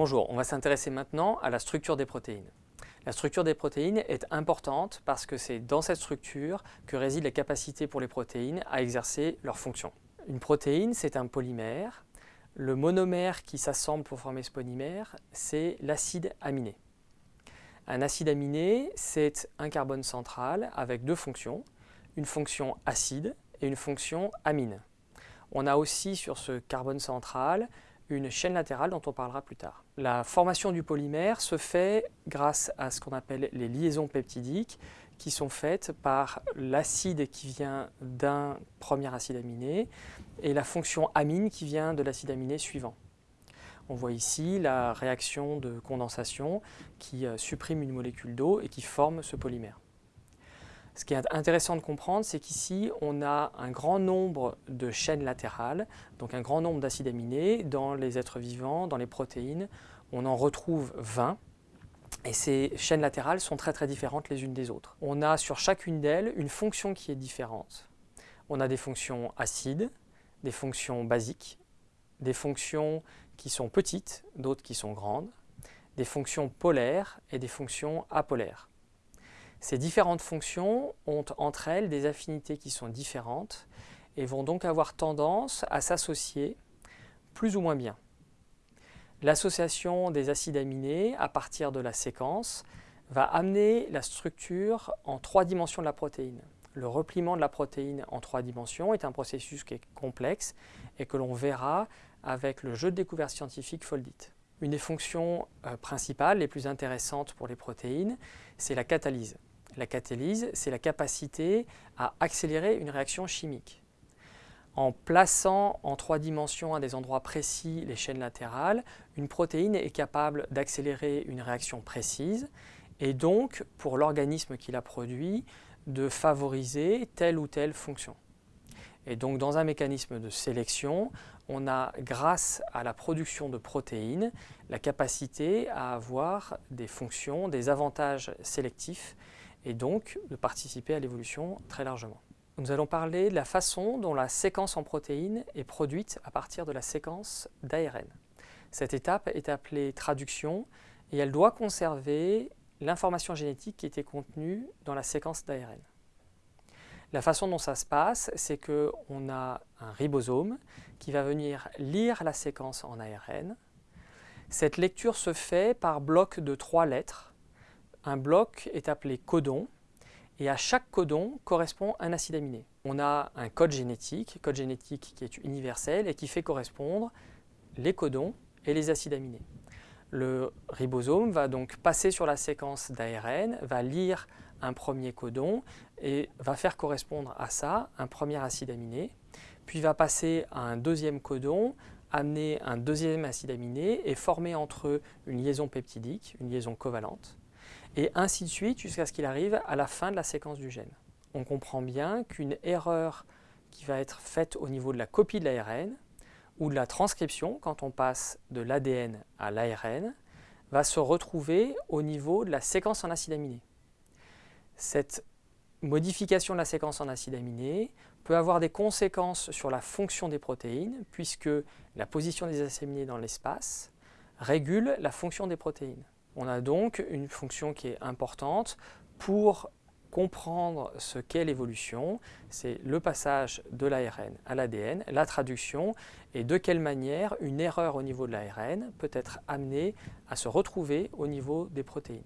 Bonjour, on va s'intéresser maintenant à la structure des protéines. La structure des protéines est importante parce que c'est dans cette structure que réside la capacité pour les protéines à exercer leur fonction. Une protéine, c'est un polymère. Le monomère qui s'assemble pour former ce polymère, c'est l'acide aminé. Un acide aminé, c'est un carbone central avec deux fonctions, une fonction acide et une fonction amine. On a aussi sur ce carbone central une chaîne latérale dont on parlera plus tard. La formation du polymère se fait grâce à ce qu'on appelle les liaisons peptidiques qui sont faites par l'acide qui vient d'un premier acide aminé et la fonction amine qui vient de l'acide aminé suivant. On voit ici la réaction de condensation qui euh, supprime une molécule d'eau et qui forme ce polymère. Ce qui est intéressant de comprendre, c'est qu'ici, on a un grand nombre de chaînes latérales, donc un grand nombre d'acides aminés dans les êtres vivants, dans les protéines. On en retrouve 20. Et ces chaînes latérales sont très très différentes les unes des autres. On a sur chacune d'elles une fonction qui est différente. On a des fonctions acides, des fonctions basiques, des fonctions qui sont petites, d'autres qui sont grandes, des fonctions polaires et des fonctions apolaires. Ces différentes fonctions ont entre elles des affinités qui sont différentes et vont donc avoir tendance à s'associer plus ou moins bien. L'association des acides aminés à partir de la séquence va amener la structure en trois dimensions de la protéine. Le repliement de la protéine en trois dimensions est un processus qui est complexe et que l'on verra avec le jeu de découverte scientifique Foldit. Une des fonctions euh, principales, les plus intéressantes pour les protéines, c'est la catalyse. La catalyse, c'est la capacité à accélérer une réaction chimique. En plaçant en trois dimensions à des endroits précis les chaînes latérales, une protéine est capable d'accélérer une réaction précise et donc, pour l'organisme qui la produit, de favoriser telle ou telle fonction. Et donc, dans un mécanisme de sélection, on a, grâce à la production de protéines, la capacité à avoir des fonctions, des avantages sélectifs et donc de participer à l'évolution très largement. Nous allons parler de la façon dont la séquence en protéines est produite à partir de la séquence d'ARN. Cette étape est appelée traduction et elle doit conserver l'information génétique qui était contenue dans la séquence d'ARN. La façon dont ça se passe, c'est qu'on a un ribosome qui va venir lire la séquence en ARN. Cette lecture se fait par bloc de trois lettres un bloc est appelé codon et à chaque codon correspond un acide aminé. On a un code génétique, code génétique qui est universel et qui fait correspondre les codons et les acides aminés. Le ribosome va donc passer sur la séquence d'ARN, va lire un premier codon et va faire correspondre à ça un premier acide aminé, puis va passer à un deuxième codon, amener un deuxième acide aminé et former entre eux une liaison peptidique, une liaison covalente et ainsi de suite jusqu'à ce qu'il arrive à la fin de la séquence du gène. On comprend bien qu'une erreur qui va être faite au niveau de la copie de l'ARN ou de la transcription, quand on passe de l'ADN à l'ARN, va se retrouver au niveau de la séquence en acide aminé. Cette modification de la séquence en acide aminé peut avoir des conséquences sur la fonction des protéines, puisque la position des acides aminés dans l'espace régule la fonction des protéines. On a donc une fonction qui est importante pour comprendre ce qu'est l'évolution, c'est le passage de l'ARN à l'ADN, la traduction, et de quelle manière une erreur au niveau de l'ARN peut être amenée à se retrouver au niveau des protéines.